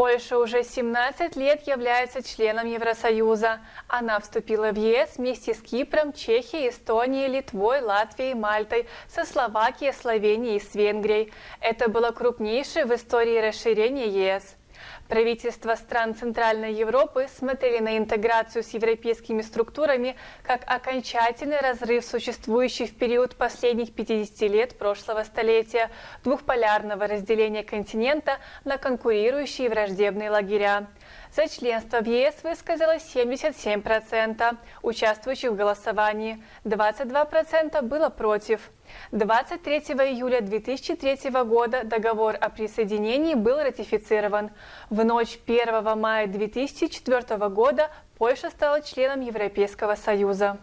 Польша уже 17 лет является членом Евросоюза. Она вступила в ЕС вместе с Кипром, Чехией, Эстонией, Литвой, Латвией, Мальтой, со Словакией, Словенией и с Венгрией. Это было крупнейшее в истории расширение ЕС. Правительства стран Центральной Европы смотрели на интеграцию с европейскими структурами как окончательный разрыв существующий в период последних 50 лет прошлого столетия двухполярного разделения континента на конкурирующие враждебные лагеря. За членство в ЕС высказалось 77% участвующих в голосовании, 22% было против. 23 июля 2003 года договор о присоединении был ратифицирован. В ночь 1 мая 2004 года Польша стала членом Европейского Союза.